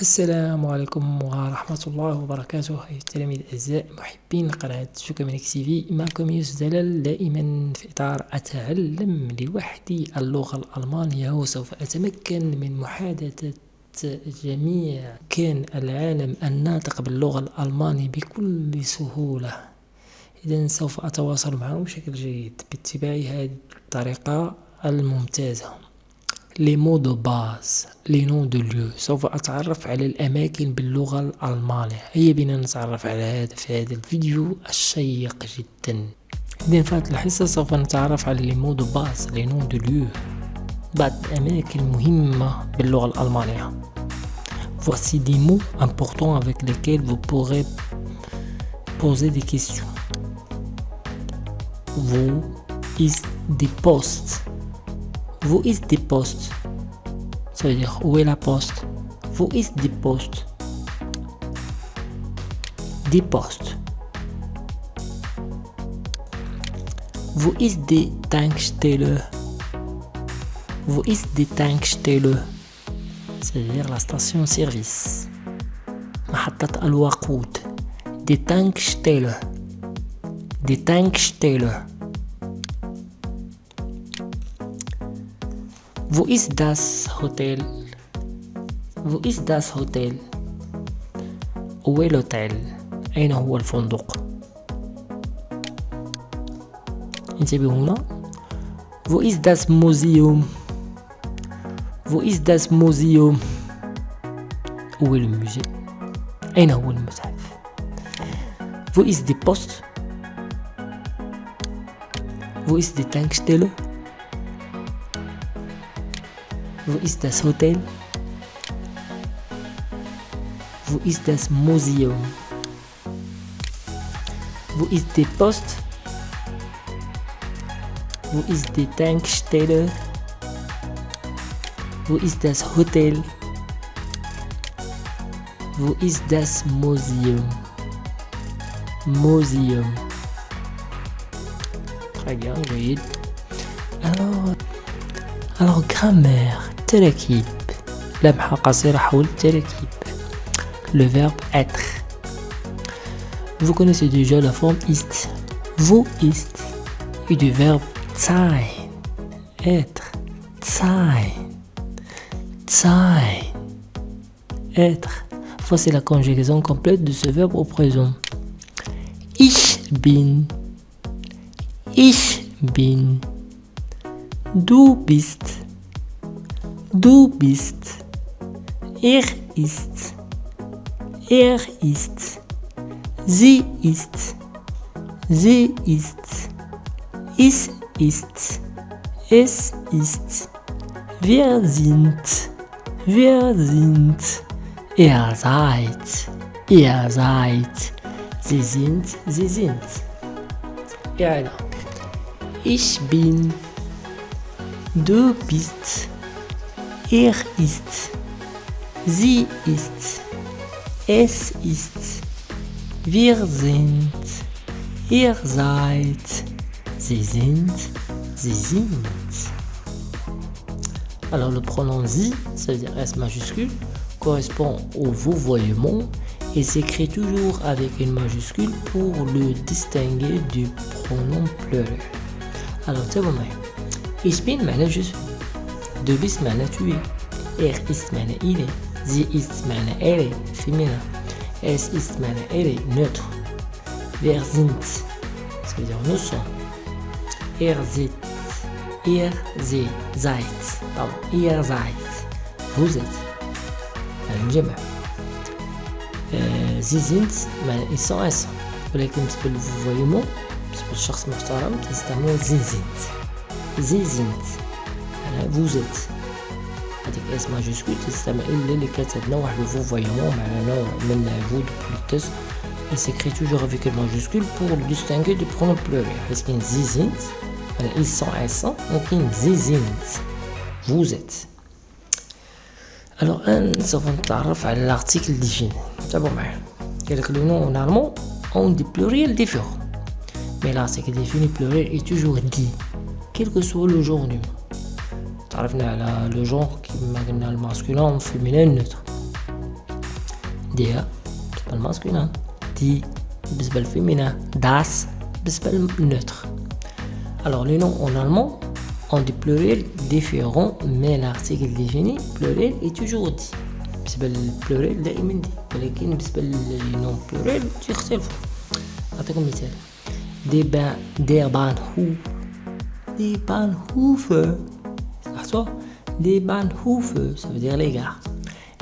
السلام عليكم ورحمة الله وبركاته. أيها التلاميذ الأعزاء محبين قناة شوكامينيك سي في معكم يوسف دلال دائما في إطار أتعلم لوحدي اللغة الألمانية وسوف أتمكن من محادثة جميع كان العالم الناطق باللغة الألمانية بكل سهولة. إذا سوف أتواصل معهم بشكل جيد باتباع هذه الطريقة الممتازة. لي مو دو باز لي نو دو ليو سوف أتعرف على الأماكن باللغة الألمانية هيا بنا نتعرف على هذا في هذا الفيديو الشيق جدا إذن في هذه الحصة سوف نتعرف على لي مو دو باز لي نو دو ليو بعض الأماكن المهمة باللغة الألمانية Voici des mots importants avec lesquels vous pourrez poser des questions. Wo ist die Post? Wo ist die Post Ça veut dire où est la poste Wo ist die Post Die Post. Wo ist die Tankstelle Wo ist die Tankstelle C'est-à-dire la station-service. محطة الوقود. Die Tankstelle. Die Tankstelle. Wo ist das Hotel Wo ist das Hotel Où est l'hôtel أين هو الفندق انتبهوا هنا Wo ist das Museum Wo ist das Museum Où est le musée أين هو المتحف Wo ist die Post Wo ist die Tankstelle Wo ist das Hotel? Wo ist das Museum? Wo ist die Post? Wo ist die Tankstelle? Wo ist das Hotel? Wo ist das Museum? Museum. Très bien, Loïc. Alors, alors grammaire. التراكيب لمحة قصيرة حول التراكيب le verbe être vous connaissez déjà la forme ist vous ist et du verbe sein être sein sein être voici la conjugaison complète de ce verbe au présent ich bin ich bin du bist Du bist. Er ist. Er ist. Sie ist. Sie ist. Es ist. Es ist. Wir sind. Wir sind. Ihr seid. Ihr seid. Sie sind. Sie sind. Ja, Ich bin. Du bist. Er ist. Sie ist. Es ist. Wir sind. Ihr seid. Sie sind. Sie sind. Alors le pronom zi, ça veut dire S majuscule, correspond au vous voyement et s'écrit toujours avec une majuscule pour le distinguer du pronom pluriel. Alors, tu vois, ich bin, je suis. Du bist معناه tu es. Er ist معناه il est. Sie ist معناه elle est, féminin. Es ist معناه elle est, neutre. Wir sind, ça veut dire nous sommes. Er seid, ihr sie, seid. Pardon, ihr seid. Vous êtes. الجمع. Sie sind معناه ils sont ensemble. ولكن بالنسبة للفويمون بالنسبة للشخص محترم تستعملوا زي زنت زي زنت vous êtes هذيك اس ماجيسكول تستعمل الا اللي كانت عندنا واحد الفوفايمون مع نوع من العبود بلوتس et s'écrit toujours avec une majuscule pour le distinguer du pronom pluriel parce qu'il y a zizint ils sont elles sont donc il y a zizint vous êtes alors un سوف نتعرف على l'article défini تابعوا معايا قال لك le nom en allemand ont des pluriels différents mais l'article défini pluriel est toujours dit quel que soit le genre du mot تعرفنا على لو جونغ كيما قلنا الماسكولين والفيمينين نوتر der بالنسبة للماسكولين دي بالنسبة للفيمينين das بالنسبة للنوتر alors les noms en allemand ont des pluriels différents mais l'article défini pluriel est toujours dit بالنسبة للبلوريل دائما دي ولكن بالنسبة للنون بلوريل تيختلفوا نعطيكم مثال دي بان دير بان هو دي بان هوف لاحظتوا دي بان هوف ça veut dire les gares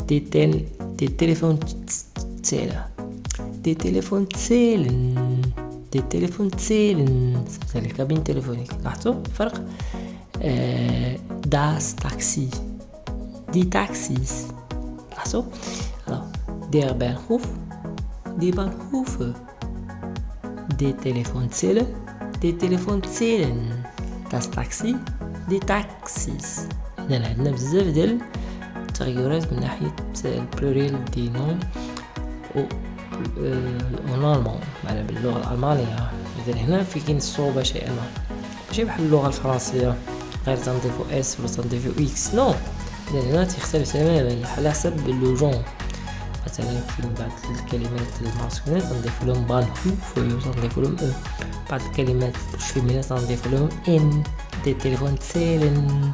des, tel, des téléphones zählen des téléphones zählen des téléphones zählen ça veut dire les cabines téléphoniques لاحظتوا الفرق آه das taxi die taxis لاحظوا alors der Bahnhof die Bahnhöfe des téléphones zählen des téléphones zählen das taxi دي تاكسيس إذا عندنا بزاف ديال التغيرات من ناحية البلوريل دي نوم و اون ألمان معنا باللغة الألمانية. إذا هنا في كاين الصعوبة شيئا. ما ماشي بحال اللغة الفرنسية. غير تنضيفو إس ولا تنضيفو إكس نو. إذا هنا تختلف تماما على حسب لو جون. مثلا في بعض الكلمات الماسكولين تنضيف لهم بان هو تنضيف لهم أو بعض الكلمات الفيمينين تنضيف لهم إن. دي تليفون تسيلن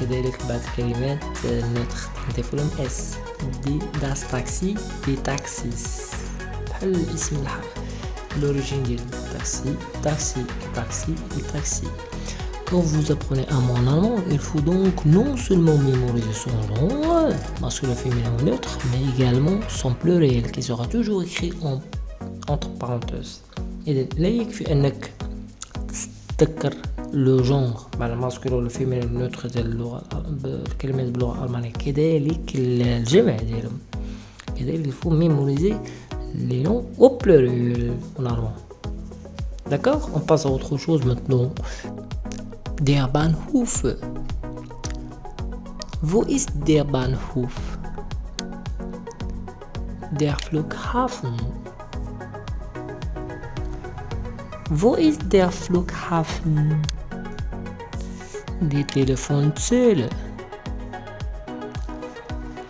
كذلك بعض الكلمات النطق نضيف لهم اس دي داس تاكسي دي تاكسيس بحال الاسم الحرف l'origine ديال taxi taxi taxi et taxi quand vous apprenez un mot en allemand il faut donc non seulement mémoriser son genre masculin féminin ou neutre mais également son pluriel qui sera toujours écrit en entre parenthèses إذا لا يكفي أنك تذكر لو جونغ مع الماسكولين ولا الفيمينين النوتر ديال اللغة الكلمات باللغة الألمانية كذلك الجمع ديالهم كذلك il faut mémoriser les noms au pluriel en allemand. D'accord On passe à autre chose maintenant. Der Bahnhof. Wo ist der Bahnhof? Der Flughafen. Wo ist der Flughafen? Die Telefonzelle.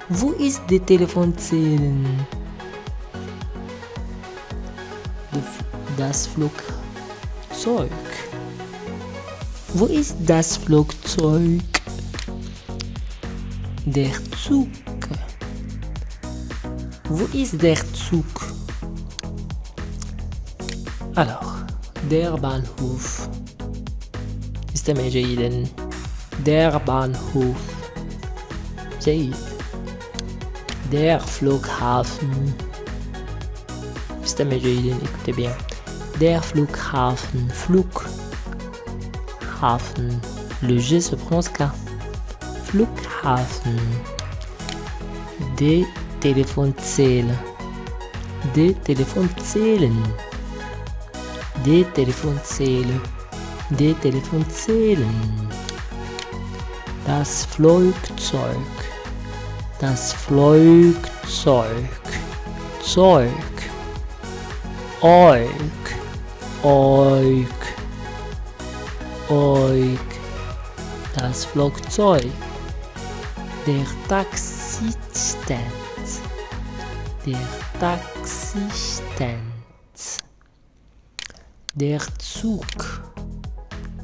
Wo ist die Telefonzelle? Das Flugzeug. Wo ist das Flugzeug? Der Zug. Wo ist der Zug? Alors, der Bahnhof. استمع جيدا der Bahnhof جيد der Flughafen استمع جيدا اكتب bien der Flughafen Flughafen le G se prononce K Flughafen des Telefonzellen des Telefonzellen des Telefonzellen des Telefonzellen das Flugzeug. Das Flugzeug. Zeug. Oik Oik Oik das Flugzeug. Der Taxistand der Taxistand der Zug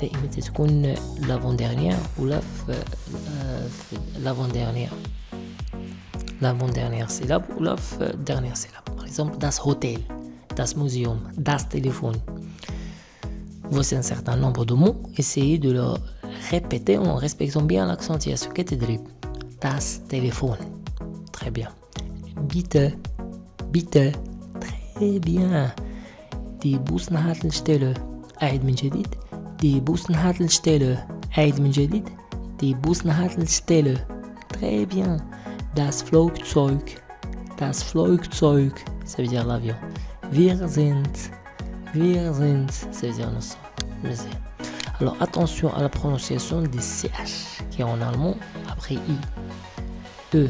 دائما تكون لافون ديرنيير ولا في لافون ديرنيير لافون ديرنيير سيلاب ولا في ديرنيير سيلاب باغ اكزومبل داس هوتيل das museum, das téléphone. Voici un certain nombre de mots. Essayez de le répéter en respectant bien l'accent drip. Das Telefon. Très bien. Bitte. Bitte. Très bien. Die Bushaltestelle. أعد من جديد. Die Bushaltestelle. أعد من جديد. Die Bushaltestelle. Très bien. Das Flugzeug. das Flugzeug, ça veut dire l'avion. Wir sind, wir sind, ça veut dire nous sommes. Alors attention à la prononciation des CH qui est en allemand après I. E.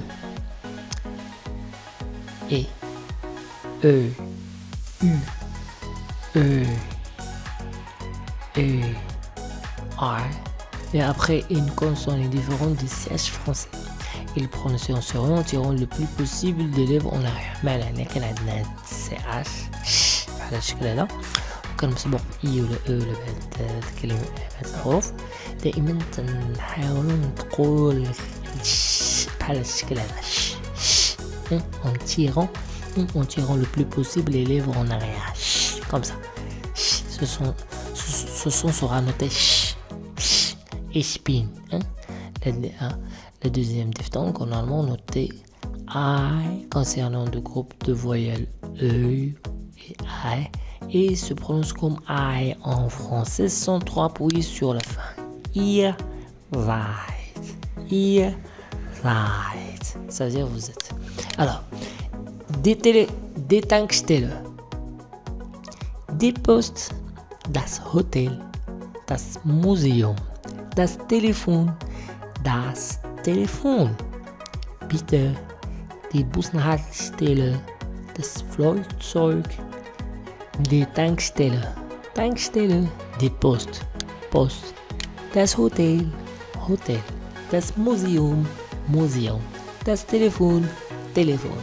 E. E. U. E. E. R. Et après une consonne différente du CH français. Il prononce en tirant le plus possible des lèvres en arrière. معنى كان عندنا CH على الشكل هذا وكان مسبوق اي ولا او ولا بعد الكلمة بعد الحروف دائما تنحاولوا نقول بحال الشكل هذا en tirant en tirant le plus possible les lèvres en arrière comme ça ce son ce son sera noté et spin hein? la deuxième diphtongue en allemand noté I concernant le groupe de voyelles E et I et se prononce comme I en français sans trois appuyer sur la fin. Ihr seid. Ihr seid. Ça veut dire vous êtes. Alors, des, télé, das Hotel, das Museum, das Telefon, das Telefon. Bitte, die Bushaltestelle, das Flugzeug, die Tankstelle, Tankstelle, die Post, Post, das Hotel, Hotel, das Museum, Museum, das Telefon, Telefon,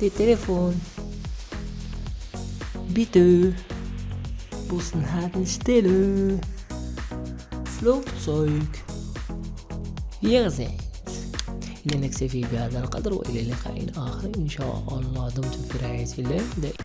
die Telefon. Bitte, Bushaltestelle, Flugzeug. Wir sind إذا نكتفي بهذا القدر وإلى لقاء آخر إن شاء الله دمتم في رعاية الله